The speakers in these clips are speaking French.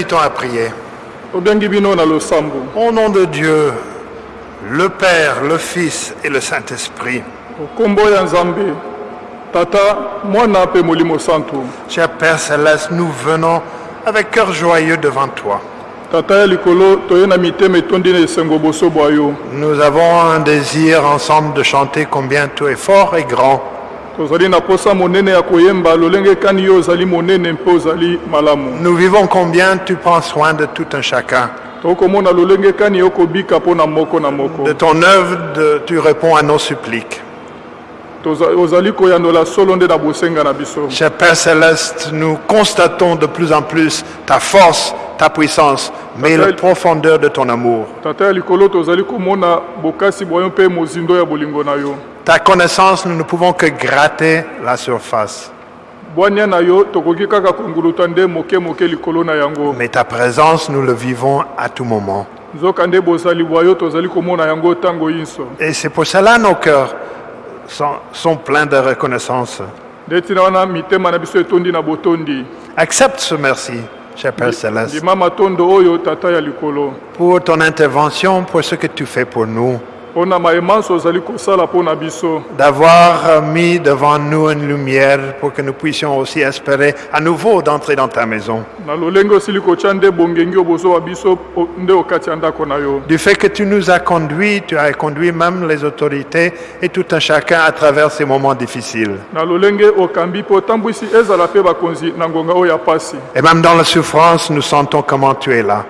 Invitons à prier. Au nom de Dieu, le Père, le Fils et le Saint-Esprit, cher Père Céleste, nous venons avec cœur joyeux devant toi. Nous avons un désir ensemble de chanter combien tu es fort et grand. Nous vivons combien tu prends soin de tout un chacun? De ton œuvre, de- tu réponds à nos suppliques. Cher Père Céleste, nous constatons de plus en plus ta force, ta puissance, mais la profondeur de ton amour. Ta connaissance, nous ne pouvons que gratter la surface. Mais ta présence, nous le vivons à tout moment. Et c'est pour cela nos cœurs sont, sont pleins de reconnaissance. Accepte ce merci, cher Père Céleste, pour ton intervention, pour ce que tu fais pour nous, d'avoir euh, mis devant nous une lumière pour que nous puissions aussi espérer à nouveau d'entrer dans ta maison. Du fait que tu nous as conduits, tu as conduit même les autorités et tout un chacun à travers ces moments difficiles. Et même dans la souffrance, nous sentons comment tu es là.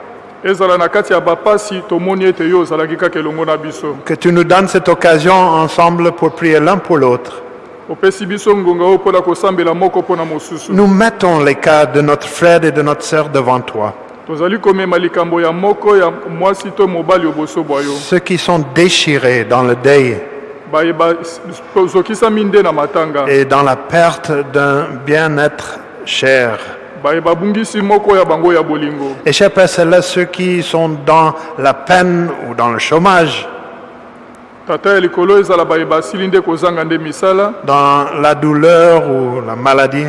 Que tu nous donnes cette occasion ensemble pour prier l'un pour l'autre. Nous mettons les cas de notre frère et de notre sœur devant toi. Ceux qui sont déchirés dans le deuil et dans la perte d'un bien-être cher. Et Père Céleste, ceux qui sont dans la peine ou dans le chômage, dans la douleur ou la maladie,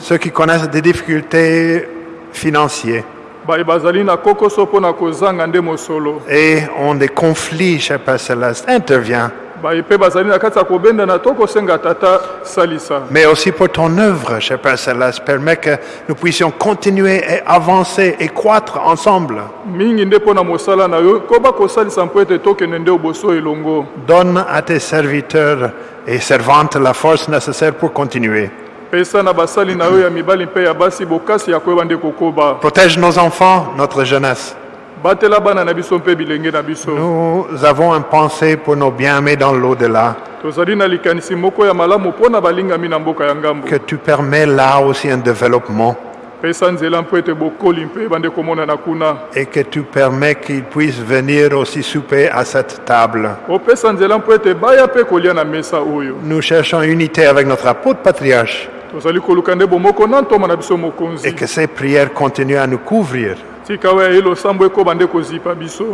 ceux qui connaissent des difficultés financières. Et ont des conflits, cher Père Céleste, interviens. Salisa Mais aussi pour ton œuvre, cher Père Céleste, permet que nous puissions continuer et avancer et croître ensemble. Donne à tes serviteurs et servantes la force nécessaire pour continuer. Protège nos enfants, notre jeunesse. Nous avons un pensée pour nos bien-aimés dans l'au-delà, que tu permets là aussi un développement. Et que tu permets qu'ils puissent venir aussi souper à cette table. oyo. Nous cherchons unité avec notre apôtre patriarche. Et que ces prières continuent à nous couvrir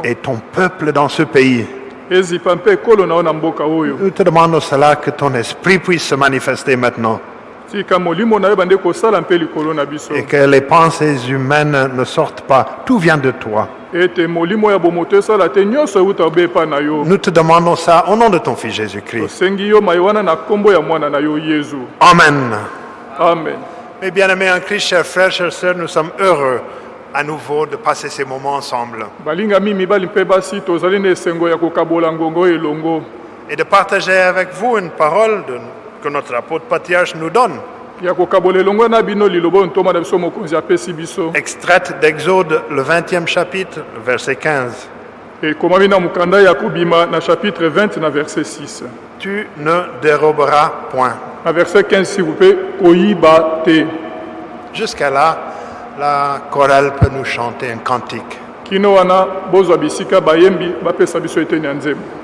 et ton peuple dans ce pays. Nous te demandons cela, que ton esprit puisse se manifester maintenant et que les pensées humaines ne sortent pas. Tout vient de toi. Nous te demandons ça au nom de ton Fils Jésus-Christ. Amen. amen Mes bien-aimés en Christ, chers frères, chères sœurs, nous sommes heureux à nouveau de passer ces moments ensemble. Elongo et de partager avec vous une parole de- que notre apôtre patriarche nous donne, extraite d'Exode, le 20e chapitre, verset 15. ekomami na mokanda ya kobima na chapitre 20 na verset 6 Tu ne déroberas point. na verset 15 s'il vous plaît koyiba te. Jusqu'à là, la chorale peut nous chanter un cantique. kino wana bozwa bisika bayembi bapesa biso eteni ya nzembo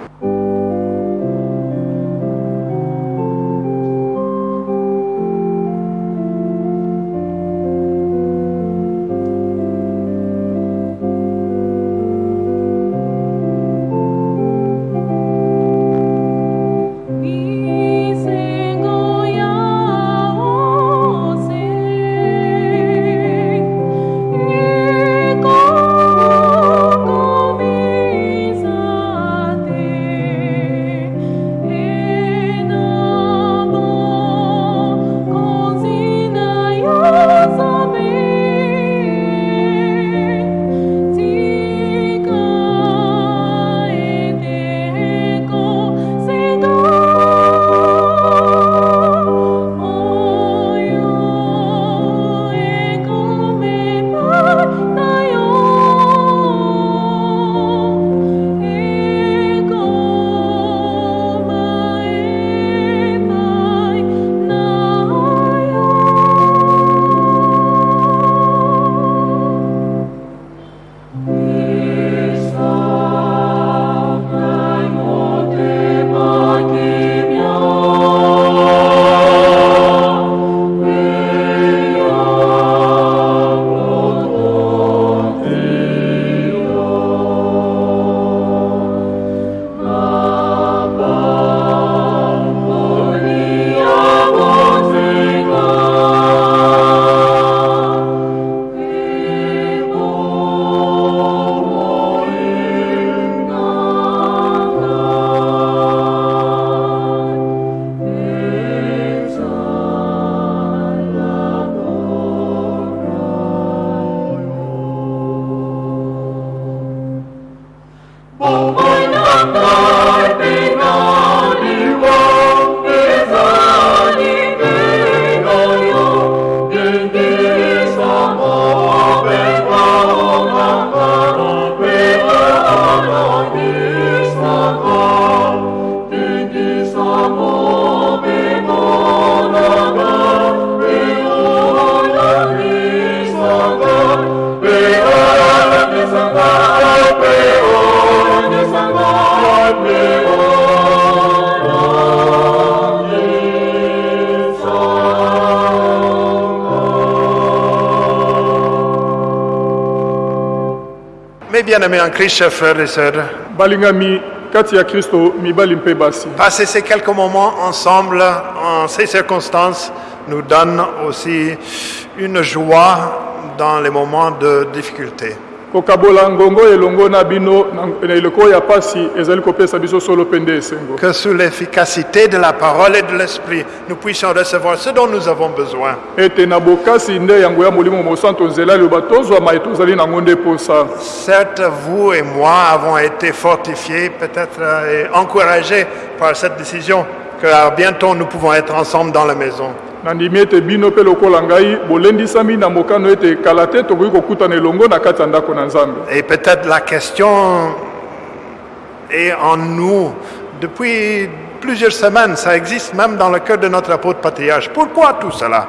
oh, bien-aimés en Christ, chers frères et sœurs, passer ces quelques moments ensemble en ces circonstances nous donne aussi une joie dans les moments de difficulté. Kokabola ngongo elongo na bino na- na eleko oyo ya pasi ezali kopesa biso solo mpe nde esengo Que sous l'efficacité de la parole et de l'esprit, nous puissions recevoir ce dont nous avons besoin. ete na bokasi nde yango ya molimo mosantu nzela eloba tozwama ye tozali nango nde posa Certes, vous et moi avons été fortifiés, peut-être euh, encouragés par cette décision, que bientôt nous pouvons être ensemble dans la maison. nandimi ete bino mpe lokola ngai bolendisami na mokano ete kala te tokoki kokutana elongo na kati ya ndako na nzambe Et peut-être la question est en nous depuis plusieurs semaines. Ça existe même dans le cœur de notre apôtre patriarche. Pourquoi tout cela?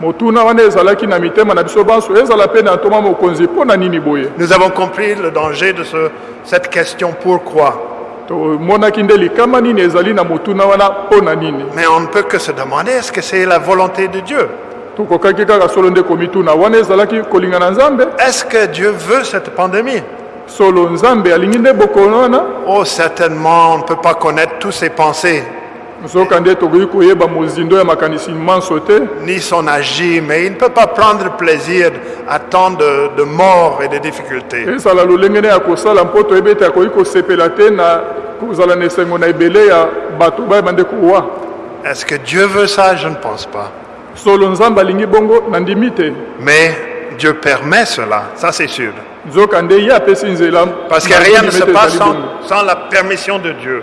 Motuna wana ezalaki na mitema na biso banso ezala mpe na ntoma mokonzi mpo na nini boye? Nous avons compris le danger de ce- cette question pourquoi. Tomonaki nde likama nini ezali na motuna wana mpo na nini? Mais on ne peut que se demander est-ce que c'est la volonté de Dieu? Tokokaki kaka solo nde komituna wana ezalaki kolinga na nzambe? Est-ce que Dieu veut cette pandémie? Solo nzambe alingi nde bokono wana? Oh, certainement, on ne peut pas connaître tous ses pensées, ni son agir, mais il ne peut pas prendre plaisir à tant de, de morts et de difficultés. kowa Est-ce que Dieu veut ça? Je ne pense pas. Mais Dieu permet cela, ça c'est sûr. Parce que rien ne se passe sans la permission de Dieu.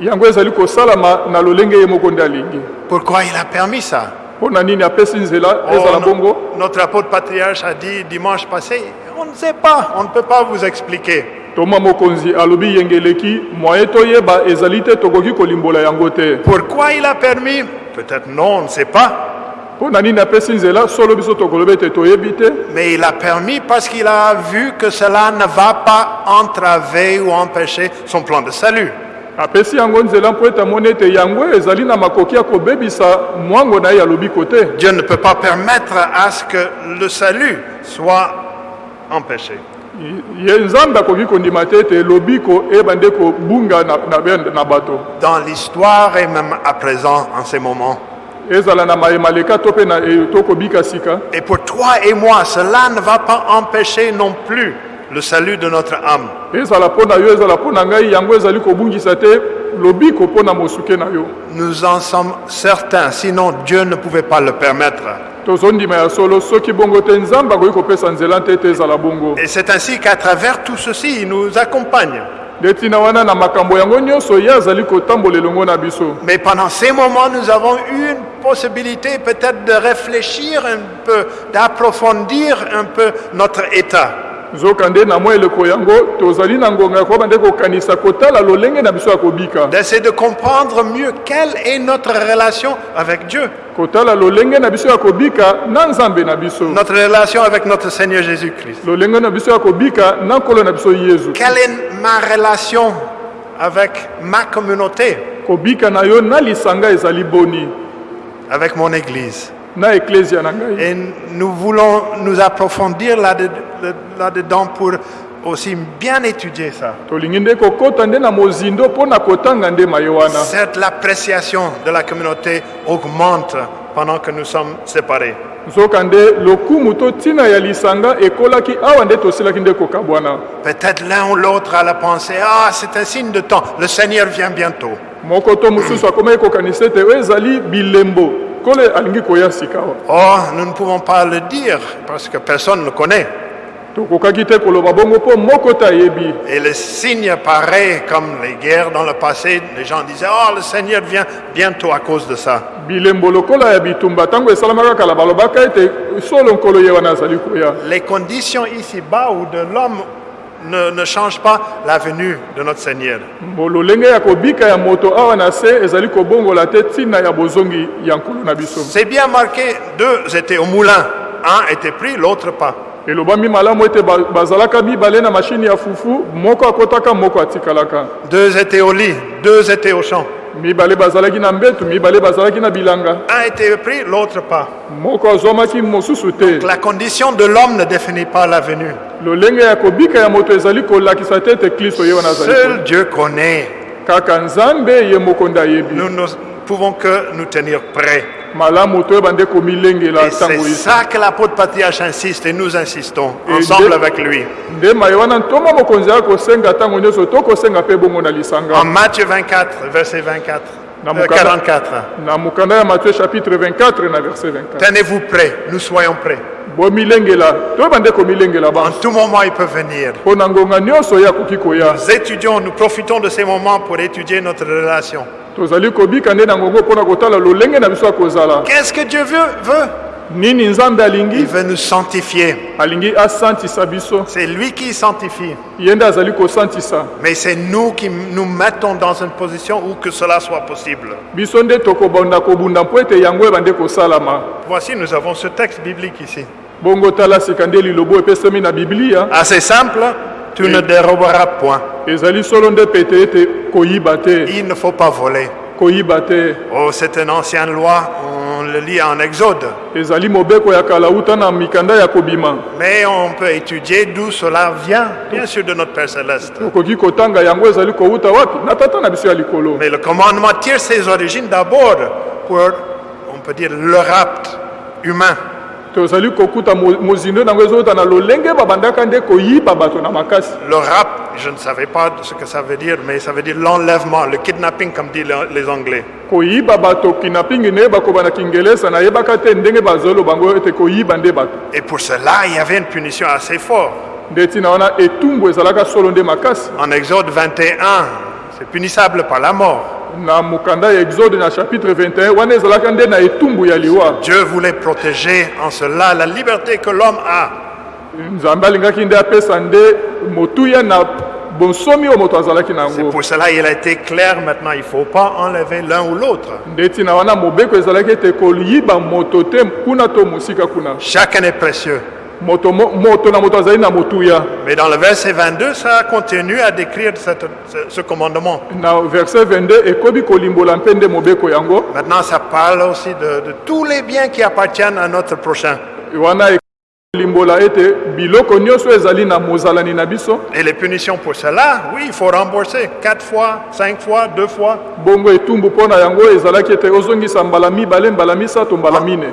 Yango ezali kosalama na lolenge ye moko nde alingi Pourquoi il a permis ça? Mpo na nini apesi nzela Oh, ezala no- bongo? notre apôtre patriarche a dit dimanche passé, on ne sait pas, on ne peut pas vous expliquer. toma mokonzi alobi yengeleki mwaye toyeba ezali te tokoki kolimbola yango te Pourquoi il a permis? Peut-être non, on ne sait pas. Mais il a permis parce qu'il a vu que cela ne va pas entraver ou empêcher son plan de salut. Apesi yango nzela mpo ete amoni ete yango ezali na makoki ya kobebisa mwango na ye ya lobiko te Dieu ne peut pas permettre à ce que le salut soit empêché. ye nzambe akoki kondima te ete lobiko eyeba nde kobunga na, na, be- na bato Dans l'histoire et même à présent, en ces moments. e, Et pour toi et moi, cela ne va pas empêcher non plus le salut de notre âme. Nous en sommes certains, sinon Dieu ne pouvait pas le permettre. Et c'est ainsi qu'à travers tout ceci, il nous accompagne. Mais pendant ces moments, nous avons eu une possibilité peut-être de réfléchir un peu, d'approfondir un peu notre état. Nzoka nde na mwa eleko yango tozali na ngonga ya koyeba nde kokanisa kotala lolenge na biso ya kobika. D'essayer de comprendre mieux quelle est notre relation avec Dieu, kotala lolenge na biso ya kobika na nzambe na biso. Notre relation avec notre Seigneur Jésus-Christ. lolenge na biso ya kobika na nkolo na biso yezu. Quelle est ma relation avec ma communauté, kobika na yo na lisanga ezali boni. Avec mon Église Et nous voulons nous approfondir là-de- là-dedans pour aussi bien étudier ça. Certes, l'appréciation de la communauté augmente pendant que nous sommes séparés. Peut-être l'un ou l'autre a la pensée, ah, c'est un signe de temps, le Seigneur vient bientôt. Awa Oh, nous ne pouvons pas le dire parce que personne ne le connaît. Et les signes pareils comme les guerres dans le passé, les gens disaient, oh, le Seigneur vient bientôt à cause de ça. Les conditions ici-bas ou de l'homme ne, ne changent pas la venue de notre Seigneur. C'est bien marqué, deux étaient au moulin. Un était pris, l'autre pas. elobami malamu ete ba- bazalaka mibale na mashini ya fufu moko akotaka moko atikalaka Deux étaient au lit, deux étaient au champ. A été pris, l'autre pas. te La condition de l'homme ne définit pas la venue. lolenge ya kobika ya moto ezali kolakisa te ete kristo ye wana azali Seul Dieu connaît. Nous ne pouvons que nous tenir prêts. Et c'est ça que l'apôtre patriarche insiste et nous insistons ensemble avec lui. En Matthieu 24, verset 24, Na euh, mukanda- 44. na mokanda ya matthieu chapitre 24 na verset 24 Tenez-vous prêts, nous soyons prêts. En tout moment, il peut venir. Nous étudions, nous profitons de ces moments pour étudier notre relation. Tozali kobika nde na ngongo mpona kotala lolenge na biso ya kozala Qu'est-ce que Dieu veut, veut? Nini nzambe Il alingi veut nous sanctifier. alingi asantisa biso C'est lui qui sanctifie. ye nde azali kosantisa Mais c'est nous qui nous mettons dans une position où que cela soit possible. biso nde tokobanda kobunda mpo ete yango ebande kosalama Voici, nous avons ce texte biblique ici. bongo tala sika nde lilobo epesami na biblia Assez simple, tu ne déroberas point. Il ne faut pas voler. Oh, c'est une ancienne loi, on le lit en Exode. Mais on peut étudier d'où cela vient, bien sûr, de notre Père Céleste. Mais le commandement tire ses origines d'abord pour, on peut dire, le rapt humain. Tozali kokuta mo- mozindo nango ezowuta na lolenge babandaka nde koyiba bato na makasi Le rapt, je ne savais pas ce que ça veut dire, mais ça veut dire l'enlèvement, le kidnapping, comme disent les Anglais. koyiba bato kinapingi nayeba koba na kingelesa nayebaka te ndenge bazoloba bango ete koyiba nde bato Et pour cela, il y avait une punition assez forte. nde ntina wana etumbu ezalaka solo nde makasi En Exode 21, c'est punissable par la mort. na mokanda ya exode na chapitre 21 wana ezalaka nde na etumbu ya liwa Dieu voulait protéger en cela la liberté que l'homme a. nzambe alingaki nde apesa nde motuya na bonsomi oyo moto azalaki na C'est yango pour cela il a été clair maintenant, il ne faut pas enlever l'un ou l'autre. nde ntina wana mobeko ezalaki ete koyiba moto te kuna to mosika kuna Chacun est précieux. Mais dans le verset 22, ça continue à décrire cette- ce, ce commandement. na verset 22 ekobi kolimbola mpe nde mobeko yango Maintenant, ça parle aussi de, de tous les biens qui appartiennent à notre prochain. Et les punitions pour cela, oui, il faut rembourser. Quatre fois, cinq fois, deux fois,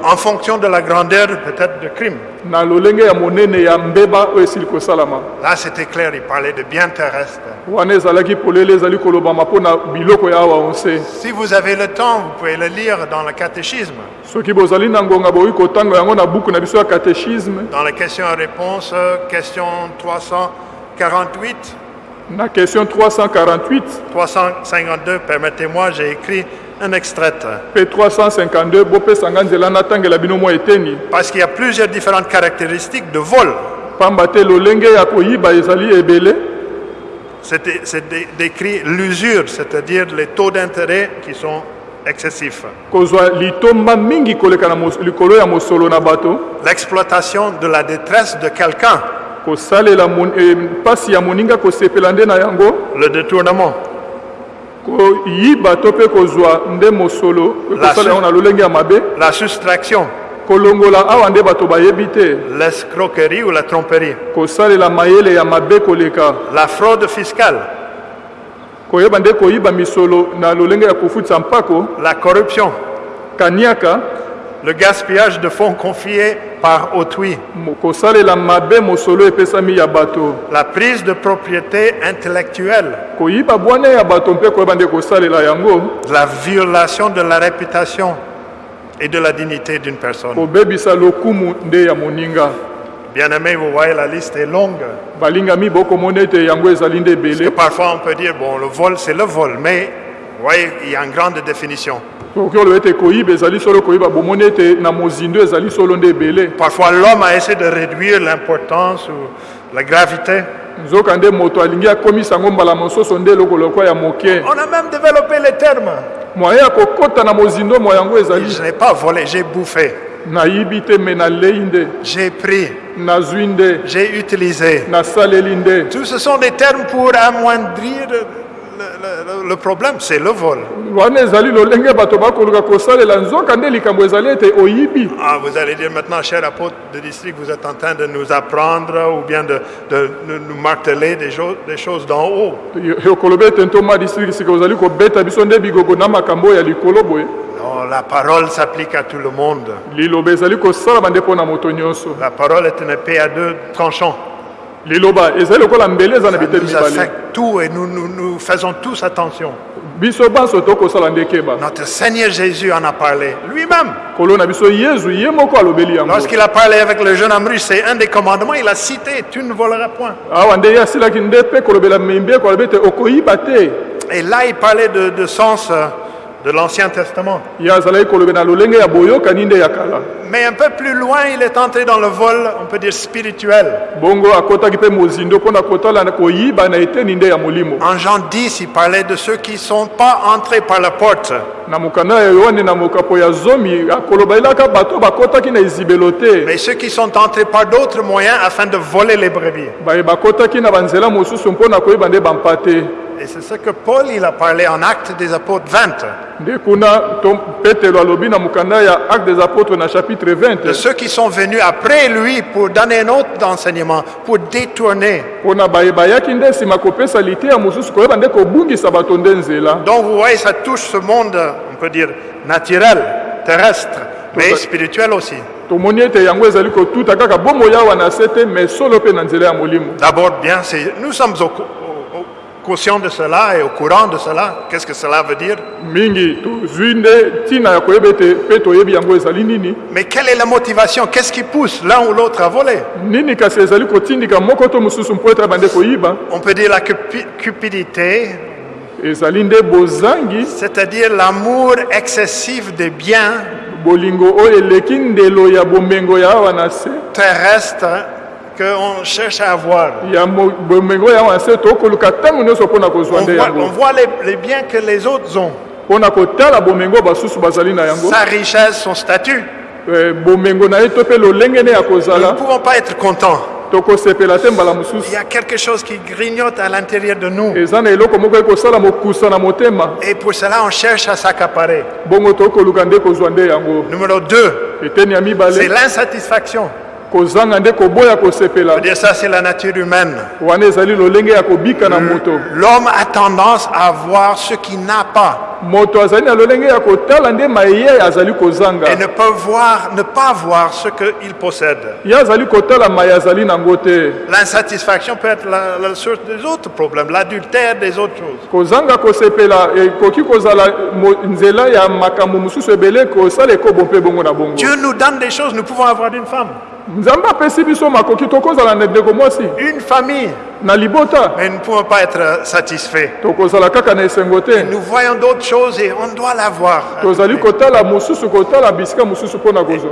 en fonction de la grandeur peut-être de crime. Là, c'était clair, il parlait de biens terrestres. Si vous avez le temps, vous pouvez le lire dans le catéchisme, dans les questions-réponses, euh, question 348, na question 348 352, permettez-moi, j'ai écrit un extrait. mpe 352 bopesanga nzela natangela bino mwa eteni Parce qu'il y a plusieurs différentes caractéristiques de vol. C'est c'est dé- décrit l'usure, c'est-à-dire les taux d'intérêt qui sont bato. L'exploitation de la détresse de quelqu'un, eh, le détournement, La su- la soustraction, l'escroquerie ou la tromperie, la fraude fiscale, koyeba nde koyiba misolo na lolenge ya kofutisa mpako la corruption, kaniaka le gaspillage de fonds confiés par autrui, mo- kosalela mabe mosolo epesami ya bato. La prise de propriété intellectuelle, koyiba bwana ya bato mpe koyeba nde kosalela yango. La violation de la réputation et de la dignité d'une personne. kobebisa lokumu nde ya moninga Bien aimé, vous voyez, la liste est longue. balingami bokomona ete yango ezali nde Parce que ebele parfois on peut dire, bon, le vol, c'est le vol, mais vous voyez, il y a une grande définition. okoki oloba ete koyiba ezali solo koyiba bomoni ete na mozindo ezali solo nde ebele Parfois l'homme a essayé de réduire l'importance ou la gravité. nzoka nde moto alingi akomisa yango mbala mosusu nde eloko lokwa ya moke On a même développé les termes. moyen ya kokɔta na mozindo mo yango ezali Je n'ai pas volé, j'ai bouffé, j'ai pris, j'ai utilisé. Tout ce sont des termes pour amoindrir le- le- le problème, c'est le vol. Ah, vous allez dire maintenant, cher apôtre de district, vous êtes en train de nous apprendre ou bien de, de- de nous marteler des, jo- des choses d'en haut. Non, la parole s'applique à tout le monde. liloba ezali kosalama nde mpo na moto nyonso La parole est une épée à deux tranchants. liloba ezali lokola mbele eza na Ça biteli nous mibale affecte tout et nous, nous, nous faisons tous attention. biso banso tokosala nde keba Notre Seigneur Jésus en a parlé lui-même. kolo na biso yezu ye moko alobeli yango Lorsqu'il a parlé avec le jeune homme c'est un des commandements, il a cité, tu ne voleras point. awa nde ye asilaki nde mpe kolobela membieko alobi ete okoyiba te Et là, il parlait de, de sens euh, de l'Ancien Testament. Mais un peu plus loin, il est entré dans le vol, on peut dire spirituel. En Jean 10, il parlait de ceux qui ne sont pas entrés par la porte. Mais ceux qui sont entrés par d'autres moyens afin de voler les brebis. Et c'est ce que Paul, il a parlé en Actes des Apôtres 20. Nde kuna to- petelo alobi na mokanda ya acte des na chapitre 20 De ceux qui sont venus après lui pour donner un autre enseignement, pour détourner. mpo na baye bayaki nde nsima kopesa liteya mosusu koyeba nde kobungisa bato nde nzela Donc vous voyez, ça touche ce monde, on peut dire, naturel, terrestre, mais spirituel aussi. tomoni ete yango ezali kotuta kaka bomoi awa te mais solo mpe na nzela ya D'abord, bien, c'est- nous sommes au, co- au- au- conscients de cela et au courant de cela. Qu'est-ce que cela veut dire? Mais quelle est la motivation? Qu'est-ce qui pousse l'un ou l'autre à voler? On peut dire la cupi- cupidité, c'est-à-dire l'amour excessif des biens terrestres qu'on cherche à avoir. On voit, on voit les, les biens que les autres ont, yango sa richesse, son statut. Ya Nous ne pouvons pas être contents. Il y a quelque chose qui grignote à l'intérieur de nous. Et pour cela, on cherche à s'accaparer. Numéro 2, eteni ya c'est l'insatisfaction. Ça, c'est la nature humaine. moto. L'homme a tendance à voir ce qu'il n'a pas. Et ne peut voir, ne pas voir ce qu'il possède. L'insatisfaction peut être la, la source des autres problèmes, l'adultère des autres choses. Dieu nous donne des choses, nous pouvons avoir une femme, une famille, na libota. Mais nous ne pouvons pas être euh, satisfaits. Nous voyons d'autres choses et on doit na kozwa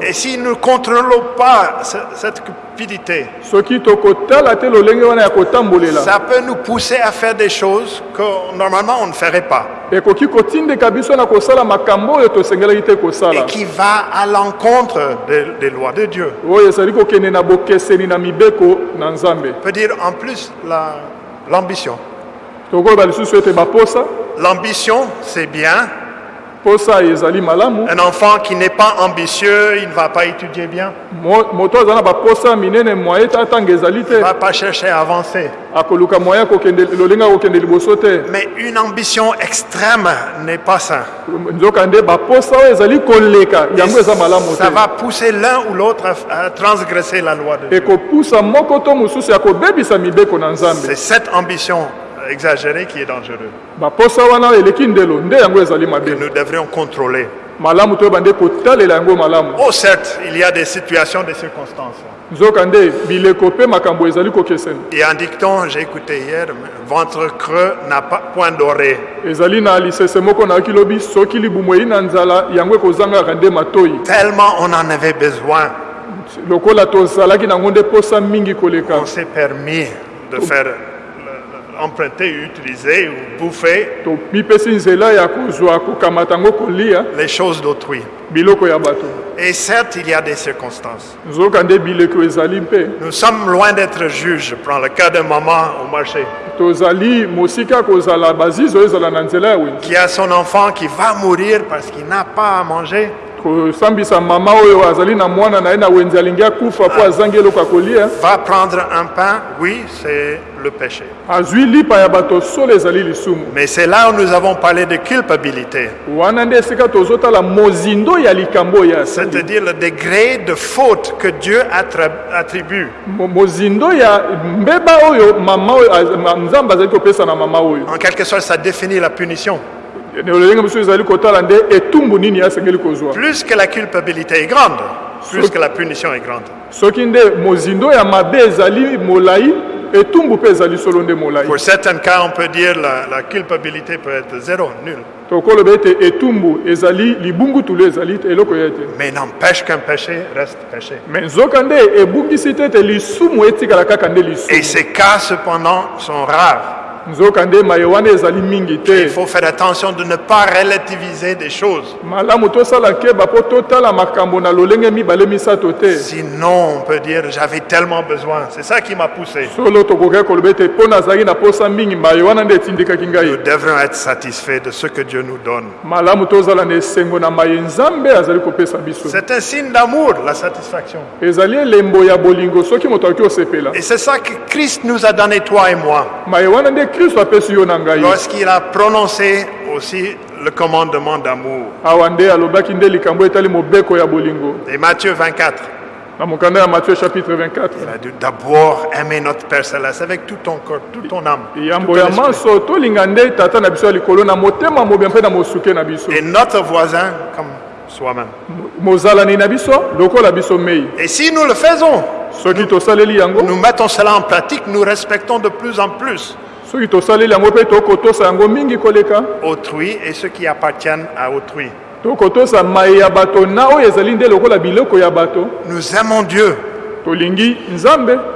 Et si nous ne contrôlons pas ce- cette cupidité, ça peut nous pousser à faire des choses que normalement on ne ferait pas. Et qui va à l'encontre des, des lois de Dieu. Oyo ezali kokende na bokeseni na mibeko na nzambe On peut dire en plus la- l'ambition. tokoloba lisusu ete baposa L'ambition, c'est bien. Posa ezali malamu Un enfant qui n'est pas ambitieux, il ne va pas étudier bien, Mo- moto aza na baposa minene mwaye te atanga ezali te il ne va pas chercher à avancer. akoluka mwaye akokende lolenge akokende liboso te Mais une ambition extrême n'est pas ça. nzoka nde baposa oyo ezali koleka yango eza malamu Ça te va pousser l'un ou l'autre à, à transgresser la loi de Dieu. ekopusa moko to mosusu ya kobebisa mibeko na nzambe C'est cette ambition exagérée qui est ezali que nous devrions contrôler. Oh, certes, il y a des situations, des circonstances. a un dicton, j'ai écouté hier, ventre creux n'a pas point doré. Tellement on en avait besoin, on s'est permis de faire emprunter, utiliser ou bouffer tomipesi nzela ya kozwa kokamata yango kolia les choses d'autrui. biloko ya bato Et certes, il y a des circonstances. nzoka nde bileko ezali mpe Nous sommes loin d'être juges. Je prends le cas de maman au marché tozali mosika kozala bazizi oyo ezala na nzela ya wenze qui a son enfant qui va mourir parce qu'il n'a pas à manger. Kosambisa mama oyo azali na mwana na ye na wenze alingi akufa mpo azangi eloko ya kolia Va prendre un pain, oui, c'est le péché. azwi lipa ya bato solo ezali lisumu Mais c'est là où nous avons parlé de culpabilité, wana nde esika tozotala mozindo ya likambo oyo c'est-à-dire le degré de faute que Dieu attribue. Mo- mozindo ya mbeba oyo mama oyo nzambe azali kopesa na mama oyo En quelque sorte, ça définit la punition. Plus que la culpabilité est grande, plus que la punition est grande. Pour certains cas, on peut dire la, la culpabilité peut être zéro, nul. tokoloba ete etumbu ezali libungutulu ezali te eloko ya te Mais n'empêche qu'un péché reste péché. Et ces cas, cependant, sont rares. Il faut faire attention de ne pas relativiser des choses. Sinon, on peut dire j'avais tellement besoin. C'est ça qui m'a poussé. Nous ngai devrons être satisfaits de ce que Dieu nous donne. C'est un signe d'amour, la satisfaction. Et c'est ça que Christ nous a donné, toi et moi, lorsqu'il a prononcé aussi le commandement d'amour. Et Matthieu 24, na mokanda ya matthieu chapitre 24 il a dit d'abord aimer notre Père Céleste avec tout ton corps, toute ton âme. tout ton Et notre voisin comme soi-même. Et si nous le faisons, nous mettons cela en pratique, nous respectons de plus en plus autrui et ceux qui appartiennent à autrui. Nous aimons Dieu.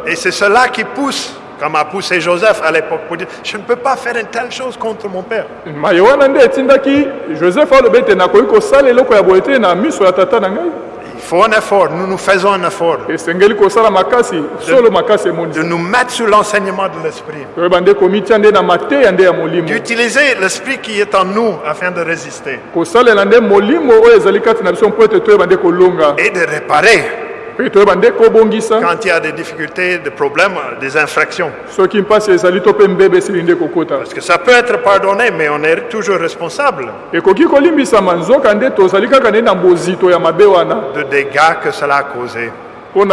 Et c'est cela qui pousse, comme a poussé Joseph à l'époque, pour dire, je ne peux pas faire une telle chose contre mon père. joseph aloba ete nakoki kosala eloko ya boye te na miso ya tata na ngai Il faut un effort, nous nous faisons un effort. Esengeli kosala makasi solo makasi de emonisi nous mettre sous l'enseignement de l'Esprit, toyeba nde komitia nde na mateya nde ya molimo. D'utiliser l'Esprit qui est en nous afin de résister. Kosalela nde molimo oyo ezali kati na biso mpo ete toyeba nde kolonga. Et de réparer kobongisa quand il y a des difficultés, des problèmes, des infractions. kokota Parce que ça peut être pardonné, mais on est toujours responsable. De dégâts que cela a causé. On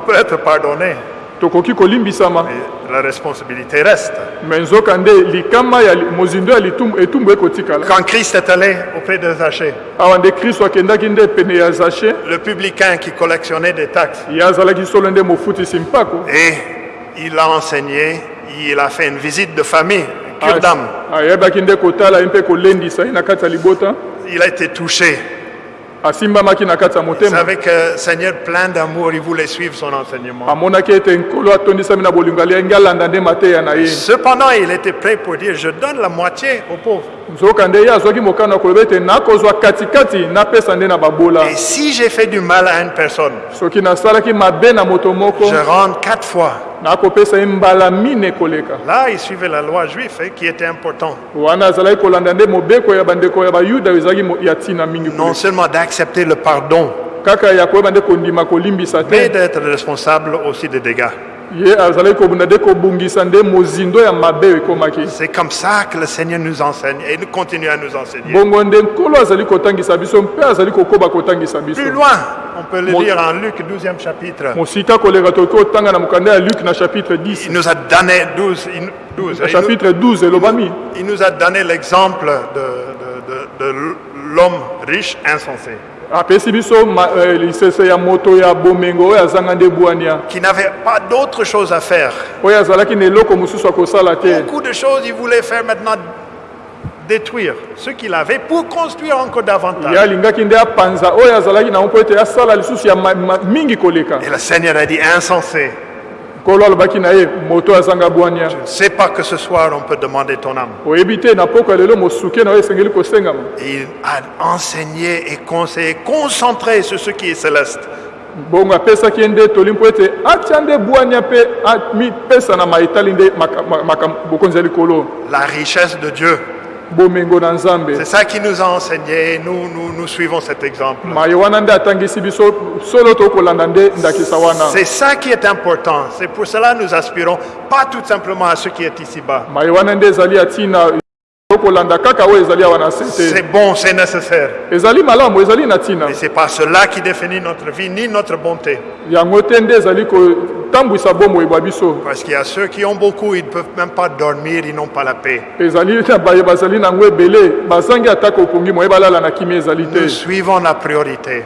peut être pardonné, tokoki kolimbisama la responsabilité reste. me nzoka nde likama ya mozindo ya litumbu etumbu ekotikala Quand Christ est allé auprès de Zachée, awa nde kristo akendaki nde pene ya zache le publicain qui collectionnait des taxes, ye azalaki solo nde mofutisi mpako et il a enseigné, il a fait une visite de famille, cure d'âme. ayebaki nde kotala ye mpe kolendisa ye na kati ya libota Il a été touché. Savez que Seigneur, plein d'amour, il voulait suivre son enseignement. Cependant, il était prêt pour dire, je donne la moitié aux pauvres. Et si j'ai fait du mal à une personne, je rends quatre fois. Là, il suivait la loi juive hein, qui était important. wana azalaki kolanda nde mobeko ya bandeko ya bayuda oyo ezalaki mo- ya ntina mingi Non seulement d'accepter le pardon, mais d'être responsable aussi des dégâts. C'est comme ça que le Seigneur nous enseigne et il continue à nous enseigner. Plus loin, on peut le lire en Luc 12e chapitre. mosika koleka tokoki kotanga na mokanda ya luke na chapitre 10 Il nous a donné 12, il, 12, na il nous- chapitre 12 elobami il nous a donné l'exemple de, de- de- de l'homme riche insensé, apesi biso ma- eh, lisese ya moto ya bomengo oyo azanga nde bwania qui n'avait pas d'autre chose à faire. oyo azalaki na eloko mosusu ya kosala te Beaucoup de choses il voulait faire maintenant détruire ce qu'il avait pour construire encore davantage. Et le Seigneur a dit insensé, Je ne sais pas que ce soir on peut demander ton âme. il a enseigné et conseillé, concentré sur ce qui est céleste. La richesse de Dieu. C'est ça qui nous a enseigné et nous, nous, nous suivons cet exemple. C'est ça qui est important. C'est pour cela que nous aspirons pas tout simplement à ce qui est ici-bas. C'est bon, c'est nécessaire. Mais c'est pas cela qui définit notre vie ni notre bonté. Parce qu'il y a ceux qui ont beaucoup, ils ne peuvent même pas dormir, ils n'ont pas la paix. Nous suivons la priorité.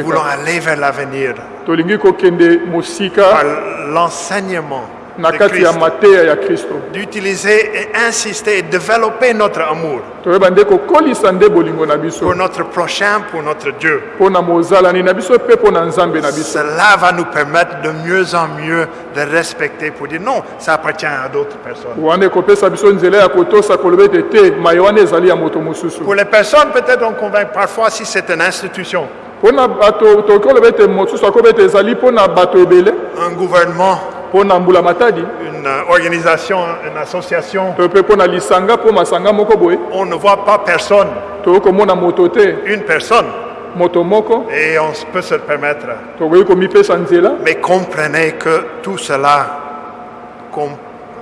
Nous voulons aller vers l'avenir. Par l'enseignement na de kati ya Christ. mateya ya kristo D'utiliser et insister et développer notre amour toyeba nde kokolisa nde bolingo na biso pour notre prochain, pour notre Dieu. mpo na mozalani na biso mpe mpo na nzambe na biso Cela va nous permettre de mieux en mieux de respecter pour dire non, ça appartient à d'autres personnes. wana ekopesa biso nzela ya kotosa koloba ete te maye wana ezali ya moto mosusu Pour les personnes, peut-être on convainc parfois si c'est une institution, mpo na bato tokoki koloba ete mosusu akoba ete ezali mpo na bato ebele un gouvernement, une euh, organisation, une association, on ne voit pas personne, une personne, et on peut se le permettre. Mais comprenez que tout cela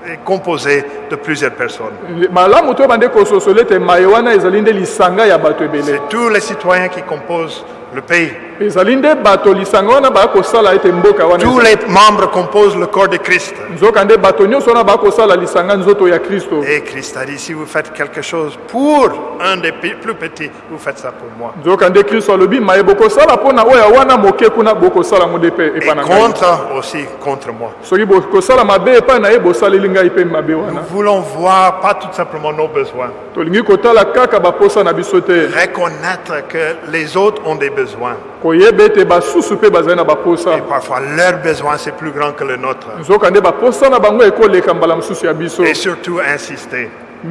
est composé de plusieurs personnes. C'est tous les citoyens qui composent le pays. ezali nde bato lisanga wana baya kosala ete mboka wana Tous les membres composent le corps de Christ. nzoka nde bato nyonso wana baya kosala lisanga nzoto ya kristo Et Christ a dit, si vous faites quelque chose pour un des pi- plus petits, vous faites ça pour moi. nzoka nde kristo alobi maye bokosala mpo na oyo wana moke kuna bokosala ngo nde mpe Et epai na ngai contre aussi contre moi. soki bokosala mabe epai na ye bosaleli ngai mpe mabe wana Nous voulons voir pas tout simplement nos besoins, tolingi kotala kaka baposa na biso te reconnaître que les autres ont des besoins. Et parfois, leurs besoins, c'est plus grand que le nôtre. Et surtout, insister que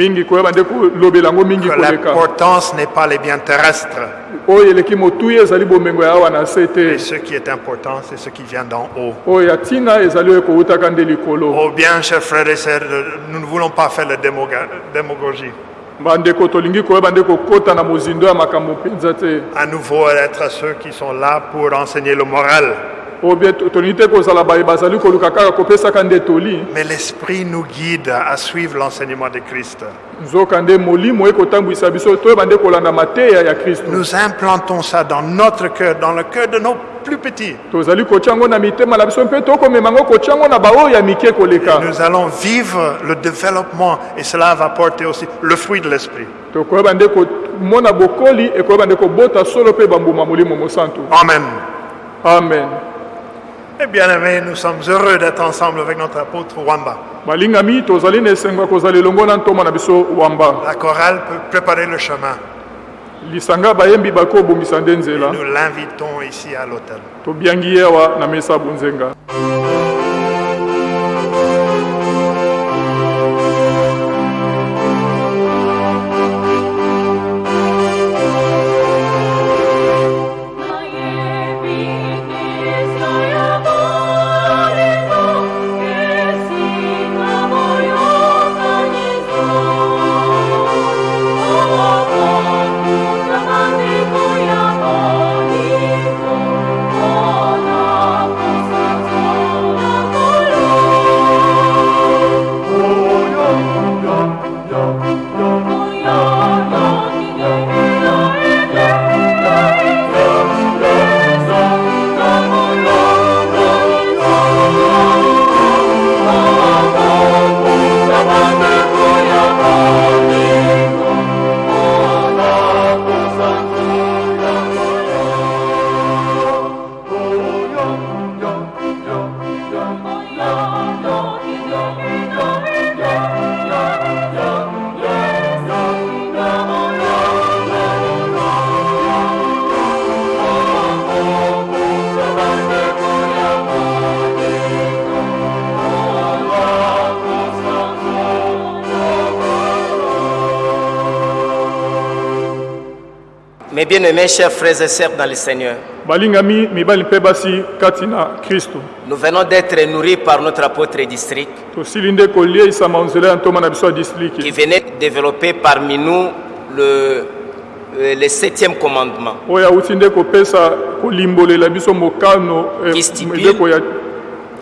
l'importance n'est pas les biens terrestres. Et ce qui est important, c'est ce qui vient d'en haut. Oh bien, chers frères et sœurs, nous ne voulons pas faire la démagogie. À nouveau, être ceux qui sont là pour enseigner le moral. Mais l'Esprit nous guide à suivre l'enseignement de Christ. Nous implantons ça dans notre cœur, dans le cœur de nos plus petits. Nous allons vivre le développement et cela va porter aussi le fruit de l'Esprit. Amen. amen Et bien aimés, nous sommes heureux d'être ensemble avec notre apôtre Wamba. La chorale peut préparer le chemin. Nous l'invitons ici à l'hôtel. Mes bien-aimés, chers frères et sœurs dans le Seigneur, balingami mibali mpe basi kati na kristo. nous venons d'être nourris par notre apôtre district tosili nde kolieisama nzela ya ntoma na biso ya qui venait développer parmi nous le, euh, le septième commandement. Oyo awuti nde kopesa kolimbolela biso mokano eh, ya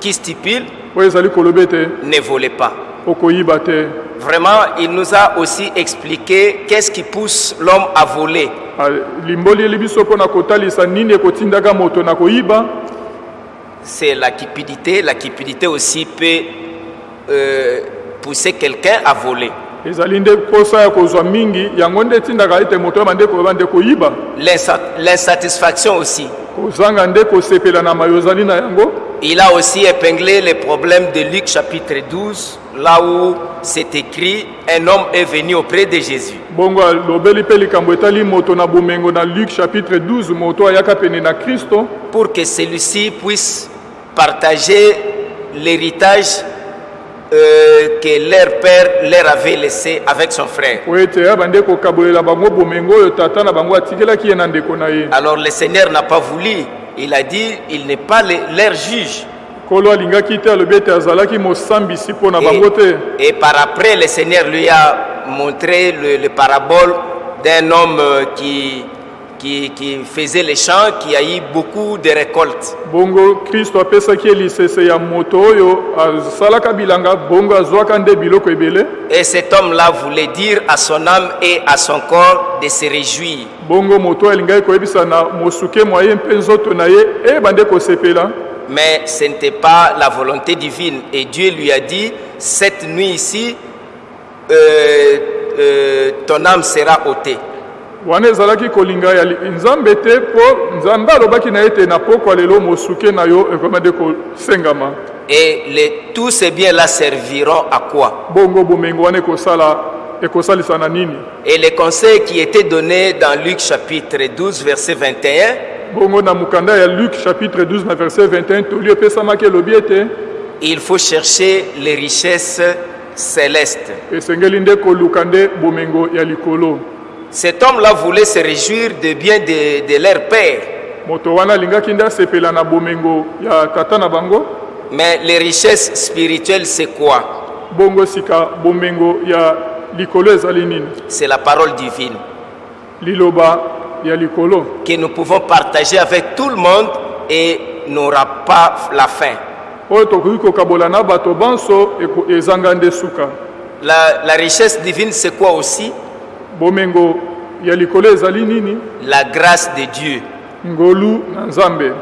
qui stipule oyo ezali koloba ete ne volez pas. okoyiba te Vraiment, il nous a aussi expliqué qu'est-ce qui pousse l'homme à voler. koyiba? C'est la cupidité. La cupidité aussi peut euh, pousser quelqu'un à voler. Ezali nde posa ya kozwa mingi yango nde etindaka ete moto oyeba nde koyeba nde koyiba L'insa- L'insatisfaction aussi. kozanga nde kosepela na mayo ozali na yango Il a aussi épinglé les problèmes de Luc chapitre 12, là où c'est écrit, un homme est venu auprès de Jésus. bongo alobeli mpe likambo etali moto na bomengo na luk chapitre 12 moto ayaka pene na kristo pour que celui-ci puisse partager l'héritage euh, que leur père leur avait laissé avec son frère. Alors le Seigneur n'a pas voulu. Il a dit, il n'est pas le- leur juge. Et, et par après, le Seigneur lui a montré le, le parabole d'un homme qui, qui, qui faisait les champs, qui a eu beaucoup de récoltes. bongo kristo apesaki ye lisese ya moto oyo asalaka bilanga bongo azwaka nde biloko ebele Et cet homme-là voulait dire à son âme et à son corps de se réjouir. bongo moto alingaki koyebisa na mosuke mwa ye mpe nzoto na ye eyeba nde kosepela Mais ce n'était pas la volonté divine. Et Dieu lui a dit, cette nuit ici, euh, euh, ton âme sera ôtée. Wana ezalaki kolinga ya nzambe te mpo nzambe alobaki na ye ete na pokwa lelo mosuke na yo ekoma nde kosengama. Et les, tous ces biens-là serviront à quoi? Bongo bomengo wana ekosala ekosalisa na nini? Et les conseils qui étaient donnés dans Luc chapitre 12, verset 21, bongo na mokanda ya luk chapitre 12 na verset 21 toli epesamaki elobi ete il faut chercher les richesses célestes. esengeli nde koluka nde bomengo ya likolo Cet homme-là voulait se réjouir des biens de, de leur père. Mais les richesses spirituelles, c'est quoi? Bongo sika bomengo ya likolo ezali nini? C'est la parole divine. Que nous pouvons partager avec tout le monde et n'aura pas la suka. La, la richesse divine, c'est quoi aussi? Bomengo ya likolo ezali nini? La grâce de Dieu. Ngolu na nzambe.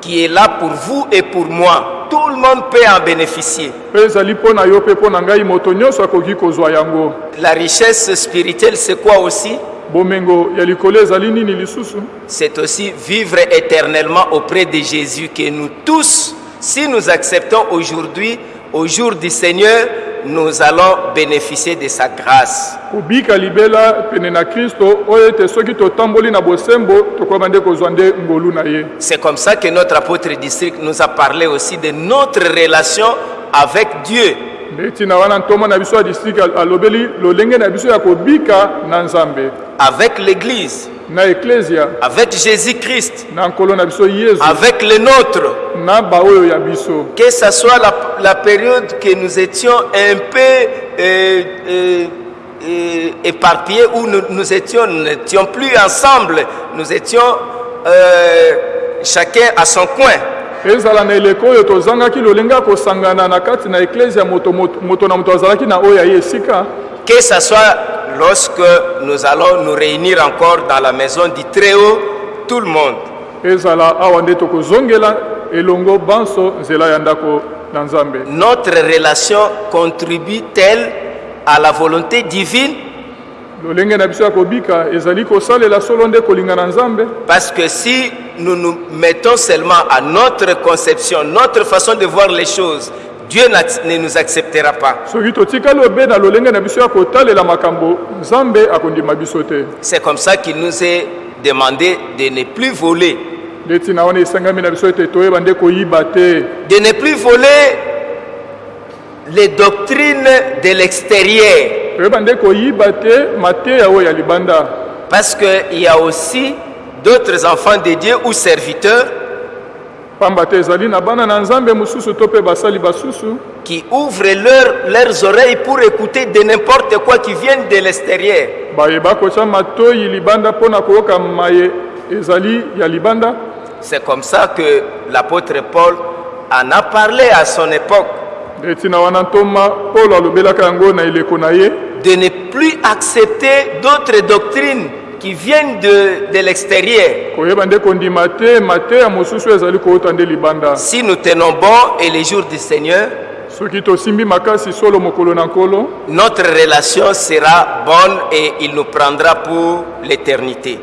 Qui est là pour vous et pour moi. Tout le monde peut en bénéficier. mpe ezali mpo na yo mpe mpo na ngai moto nyonso akoki kozwa yango. La richesse spirituelle, c'est quoi aussi? Bomengo ya likolo ezali nini lisusu? C'est aussi vivre éternellement auprès de Jésus que nous tous, si nous acceptons aujourd'hui, au jour du Seigneur, nous allons bénéficier de sa grâce. C'est comme ça que notre apôtre district nous a parlé aussi de notre relation avec Dieu. avec l'Église, na avec Jésus-Christ, na nkolo na biso yesu. Avec les nôtres. na baoyo ya biso. Que ce soit la, la période que nous étions un peu euh, euh, euh, éparpillés, où nous, nous étions, n'étions plus ensemble, nous étions euh, chacun à son coin. ezala na eleko oyo tozangaki lolenge ya kosangana na kati na eklesia moto, moto, moto na moto azalaki na oyo ya ye esika. Que ce soit lorsque nous allons nous réunir encore dans la maison du Très-Haut, tout le monde. Notre relation contribue-t-elle à la volonté divine? Parce que si nous nous mettons seulement à notre conception, notre façon de voir les choses, Dieu ne nous acceptera pas. C'est comme ça qu'il nous est demandé de ne plus voler. De ne plus voler les doctrines de l'extérieur. Parce qu'il y a aussi d'autres enfants de Dieu ou serviteurs qui ouvrent leur- leurs oreilles pour écouter de n'importe quoi qui viennent de l'extérieur. C'est comme ça que l'apôtre Paul en a parlé à son époque, de ne plus accepter d'autres doctrines qui viennent de, de l'extérieur. Si nous tenons bon et les jours du Seigneur, notre relation sera bonne et il nous prendra pour l'éternité.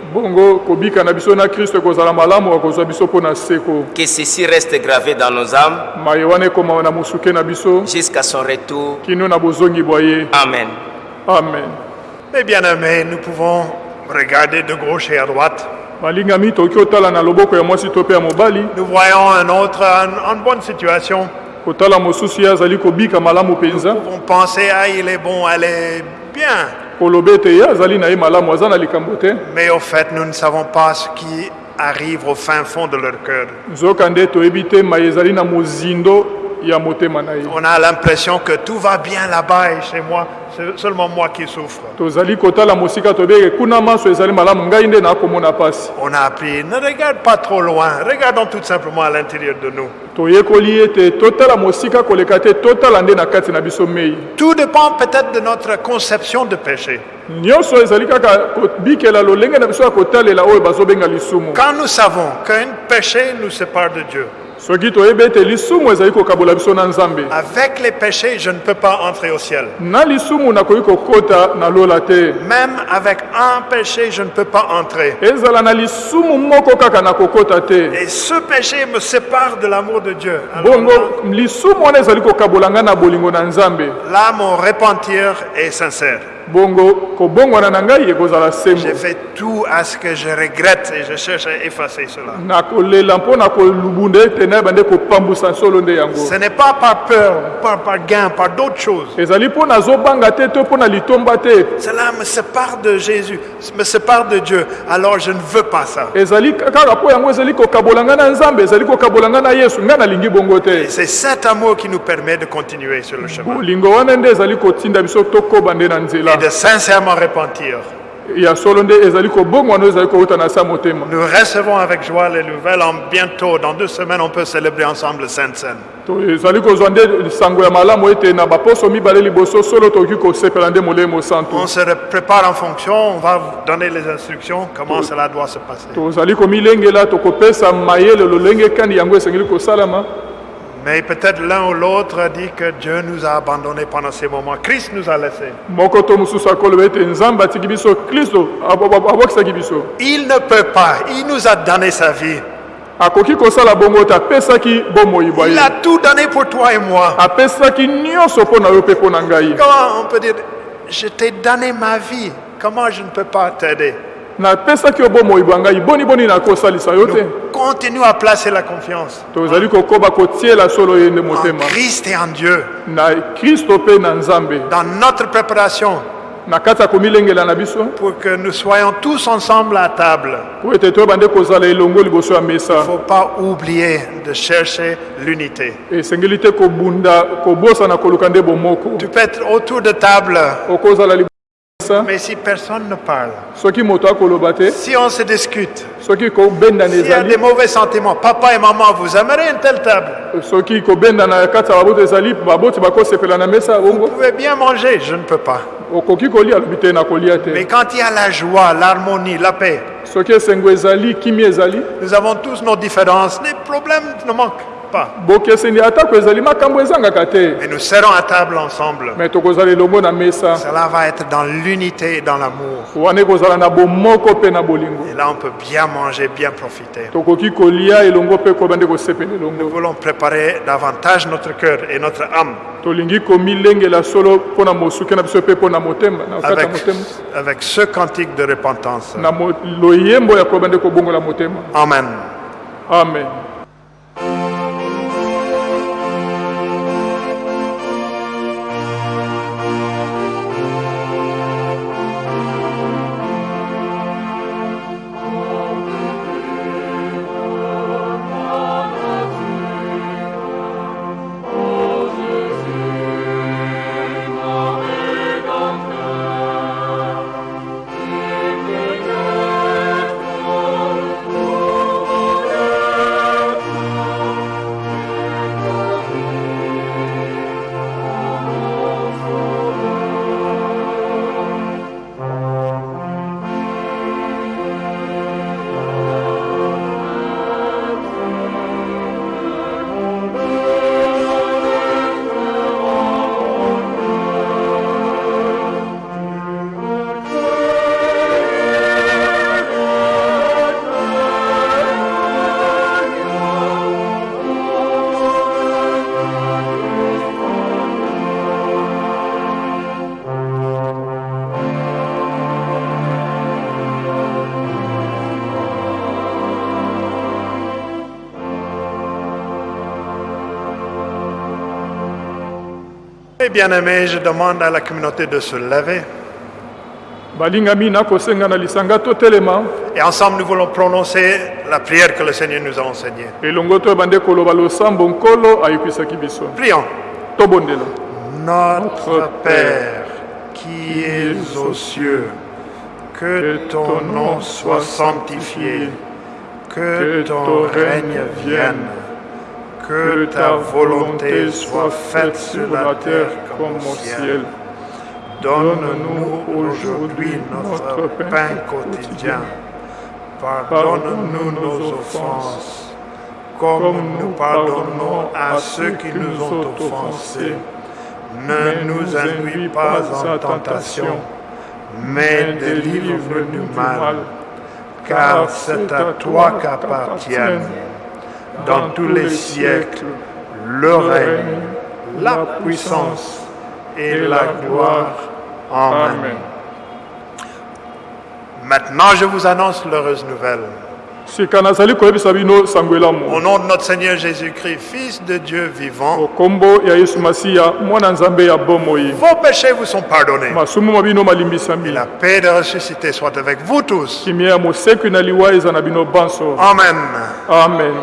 Que ceci reste gravé dans nos âmes jusqu'à son retour. Amen. amen Mes bien-aimés, nous pouvons regarder de gauche et à droite. Nous voyons un autre en, en bonne situation. Nous pouvons penser, ah, il est bon, elle est bien. Mais au fait, nous ne savons pas ce qui arrive au fin fond de leur cœur. On a l'impression que tout va bien là-bas et chez moi, c'est seulement moi qui souffre. On a appris, ne regarde pas trop loin, regardons tout simplement à l'intérieur de nous. Tout dépend peut-être de notre conception de péché. Quand nous savons qu'un péché nous sépare de Dieu, avec les péchés, je ne peux pas entrer au ciel. Même avec un péché, je ne peux pas entrer. Et ce péché me sépare de l'amour de Dieu. Là, mon repentir est sincère. J'ai fait tout à ce que je regrette et je cherche à effacer cela. Ce n'est pas par peur, par, par gain, par d'autres choses. Cela me sépare de Jésus, me sépare de Dieu. Alors je ne veux pas ça. c'est cet amour qui nous permet de continuer sur le chemin et de sincèrement repentir. Nous recevons avec joie les nouvelles. En bientôt, dans deux semaines, on peut célébrer ensemble le Sainte Seine. To- ezali kozwa nde sango ya malamu ete na baposo mibale liboso solo tokoki kosepela nde molemo santu On se prépare en fonction, on va vous donner les instructions, comment cela doit se passer. Mais peut-être l'un ou l'autre a dit que Dieu nous a abandonnés pendant ces moments. Christ nous a laissés. Il ne peut pas. Il nous a donné sa vie. Il a tout donné pour toi et moi. Comment on peut dire, je t'ai donné ma vie. Comment je ne peux pas t'aider? Napesaki yo bomoi bwa ngai boniboni nakosalisa yo te. Continue à placer la confiance tozali kokoba kotiela solo ye nde en motema. Christ et en Dieu. na kristo mpe na nzambe. Dans notre préparation na kati ya komilengela na biso. pour que nous soyons tous ensemble à table. po ete toyeba nde kozala elongo liboso ya Il ne mesa faut pas oublier de chercher l'unité. esengeli te kobunda kobosana koluka nde bomoko. Tu peux être autour de table, okozala mais si personne ne parle, si on se discute, s'il y a des mauvais sentiments, papa et maman, vous aimeriez une telle table? ya Vous pouvez bien manger, je ne peux pas. Mais quand il y a la joie, l'harmonie, la paix, nous avons tous nos différences, les problèmes ne manquent pas. Mais nous serons à table ensemble. Cela va être dans l'unité et dans l'amour. Et là, on peut bien manger, bien profiter. Nous voulons préparer davantage notre cœur et notre âme avec, avec ce cantique de repentance. na mo- Et bien aimé, je demande à la communauté de se lever. Et ensemble, nous voulons prononcer la prière que le Seigneur nous a enseignée. Prions. Notre Père qui es aux cieux, que ton nom soit sanctifié, que ton règne vienne, que ta volonté soit faite sur la terre comme au ciel. Donne-nous aujourd'hui notre pain quotidien. Pardonne-nous nos offenses, comme nous pardonnons à ceux qui nous ont offensés. Ne nous induis pas en tentation, mais délivre-nous du mal, car c'est à toi qu'appartiennent, dans tous les siècles, le règne, la puissance et la gloire. Amen. Maintenant, je vous annonce l'heureuse nouvelle. Au nom de notre Seigneur Jésus-Christ, Fils de Dieu vivant, vos péchés vous sont pardonnés. malimbisami La paix de ressuscité soit avec vous tous. kimia ya mosekwi na liwa eza na bino banso Amen. amen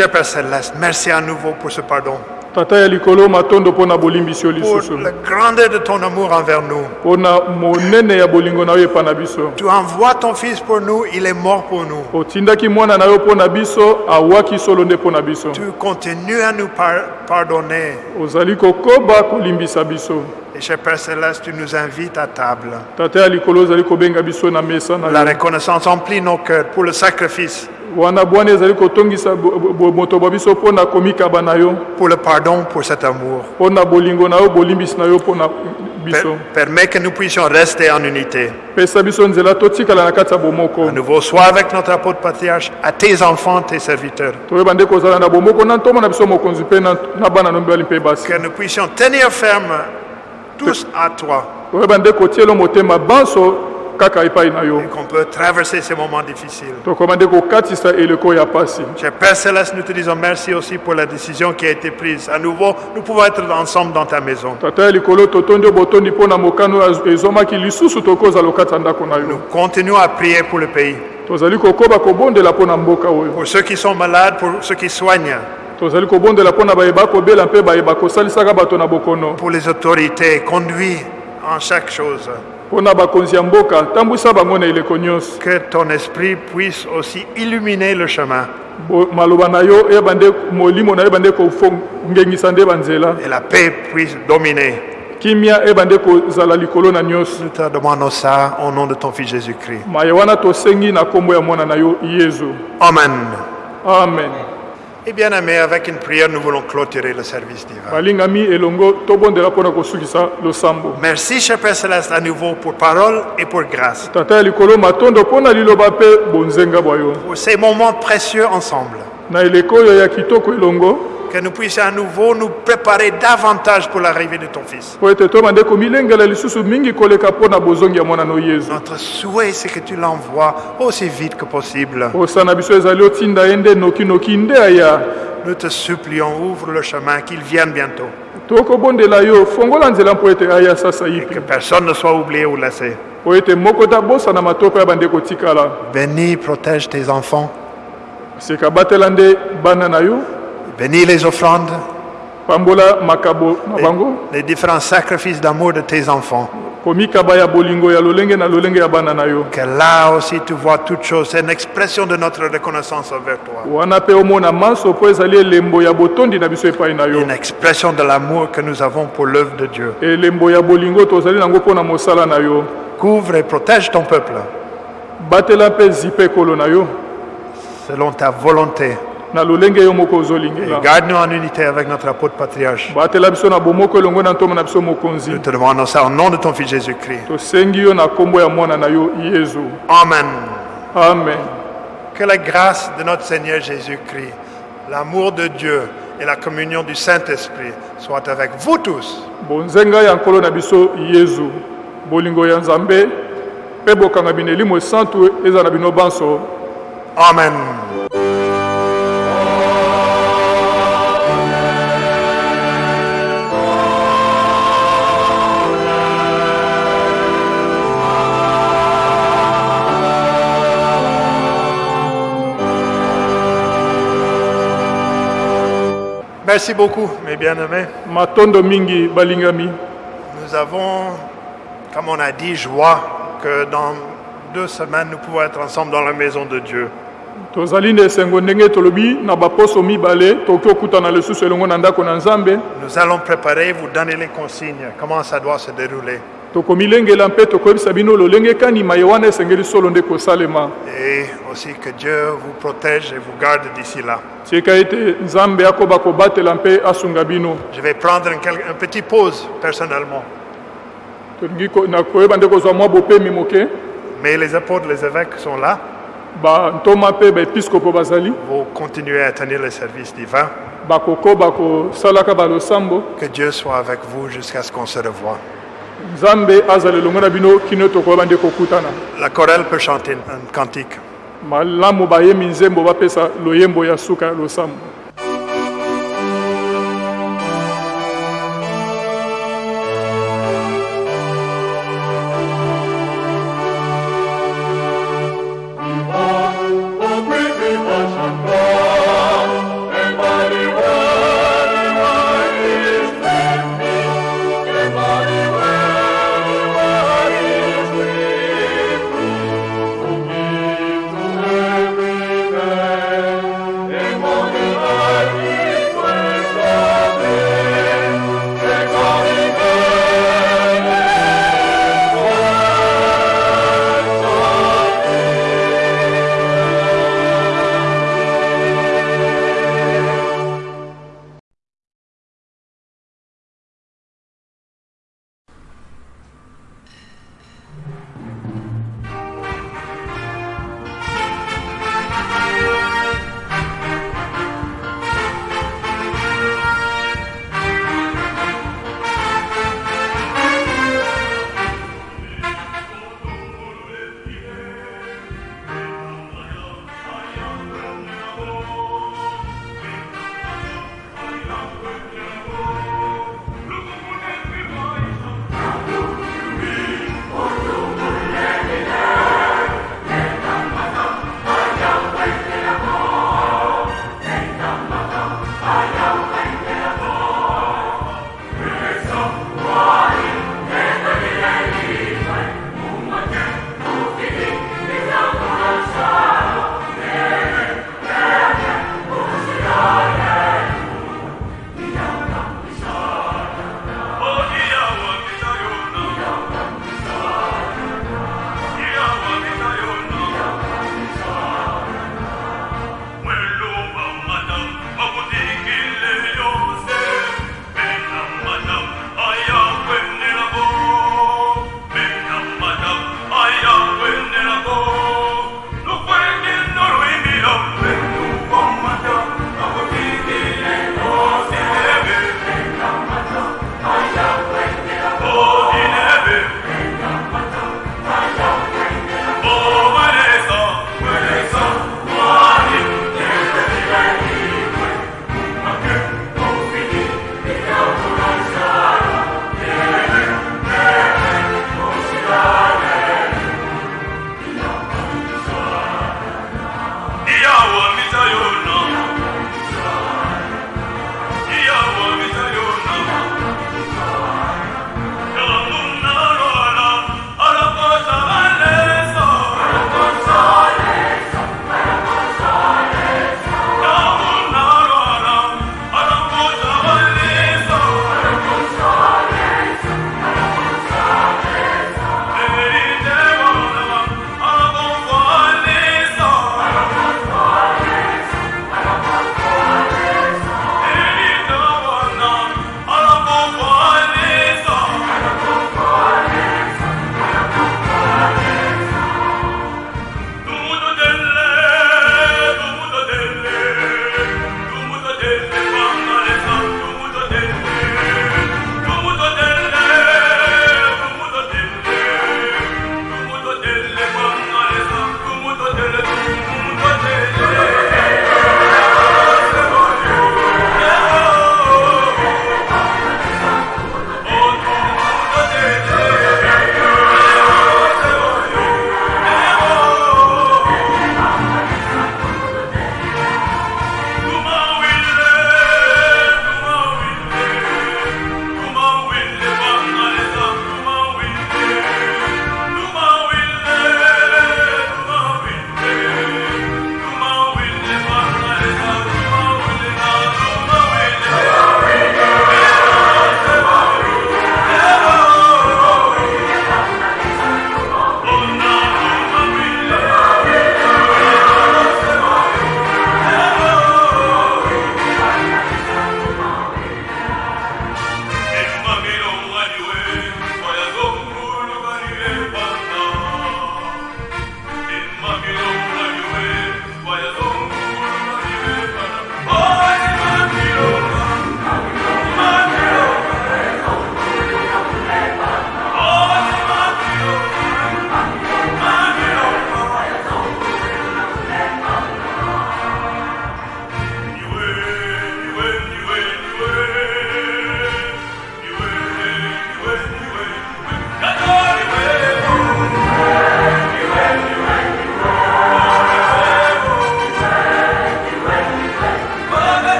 Cher Père Céleste, merci à nouveau pour ce pardon, tata ya likolo matondo mpo na bolimbisi yo pour la grandeur de ton amour envers nous. mpo na monene ya bolingo na yo epa na biso Tu envoies ton Fils pour nous, il est mort pour nous. otindaki mwana na yo mpo na biso awaki solo nde mpo na biso Tu continues à nous par- pardonner. ozali kokoba kolimbisa biso Et cher Père Céleste, tu nous invites à table. tata ya likolo ozali kobenga biso na mesa na La yo reconnaissance emplit nos cœurs pour le sacrifice, wana bwana ezali kotongisa bo- bo- moto bwa biso mpo na komikaba na yo pour le pardon, pour cet amour. mpo na bolingo na yo bolimbisi na yo mpo na Per- biso permets que nous puissions rester en unité. pesa biso nzela totikala na kati ya bomoko À nouveau, sois avec notre apôtre patriarche, à tes enfants, tes serviteurs. toyeba nde kozala na bomoko na ntombo na biso mokonzi mpe na na bana no mibali mpe basi Que nous puissions tenir ferme tous à toi. toyeba nde kotiela motema banso qu'on peut traverser ces moments difficiles. Cher Père Céleste, nous te disons merci aussi pour la décision qui a été prise. À nouveau, nous pouvons être ensemble dans ta maison. yo Continuons à prier pour le pays. Pour ceux qui sont malades, pour ceux qui soignent, tozali kobondela mpo na bayeba kobela mpe bayeba kosalisaka bato na bokono pour les autorités, conduis en chaque chose. Que ton esprit puisse aussi illuminer le chemin et la paix puisse dominer. Nous te demandons ça au nom de ton Fils Jésus-Christ. Amen. amen Et bien aimés, avec une prière, nous voulons clôturer le service divin. balingami elongo tobondela mpo na kosukisa losambo Merci, cher Père Céleste, à nouveau pour parole et pour grâce. tata ya likolo matondo mpo na liloba mpe bonzenga bwa yo Pour ces moments précieux ensemble. na eleko oyo ya kitoko elongo Que nous puissions à nouveau nous préparer davantage pour l'arrivée de ton Fils. Notre souhait, c'est que tu l'envoies aussi vite que possible. Nous te supplions, ouvre le chemin, qu'il vienne bientôt. yipi Que personne ne soit oublié ou laissé. Bénis, protège tes enfants. Bénis les offrandes, pambola makabo na les, bango les différents sacrifices d'amour de tes enfants. komikaba ya bolingo ya lolenge na lolenge ya bana na yo Que là aussi tu vois toutes choses. C'est une expression de notre reconnaissance envers toi. wana mpe omona manso mpo ezali elembo ya botondi na biso epai na yo Une expression de l'amour que nous avons pour l'œuvre de Dieu. elembo ya bolingo tozali nango mpo na mosala na yo Couvre et protège ton peuple batela mpe zipe ekolo na yo selon ta volonté. Et ozolingela garde-nous en unité avec notre apôtre patriarche. Nous te demandons ça au nom de ton Fils Jésus-Christ. Amen. amen Que la grâce de notre Seigneur Jésus-Christ, l'amour de Dieu et la communion du Saint-Esprit soient avec vous tous. bonzenga Merci beaucoup, mes bien-aimés. matondo mingi balingami Nous avons, comme on a dit, joie que dans deux semaines, nous pouvons être ensemble dans la maison de Dieu. Nous allons préparer, vous donner les consignes, comment ça doit se dérouler. Tokomilengela mpe tokoyebisa bino lolenge ekanima ye wana esengeli solo nde kosalema Et aussi que Dieu vous protège et vous garde d'ici là. tika ete nzambe akoba kobatela mpe asunga bino Je vais prendre un, quel- un petit pause personnellement. tolingi ko- na koyeba nde kozwa mwa bopemi moke Mais les apôtres, les évêques sont là. bantoma mpe baepiskopo bazali Vous continuez à tenir le service divin. bakokoba kosalaka balosambo Que Dieu soit avec vous jusqu'à ce qu'on se revoie. Nzambe azala elongo na bino kino tokoyeba nde kokutana La chorale peut chanter un cantique. malamu bayembi nzembo bapesa loyembo ya suka ya losambo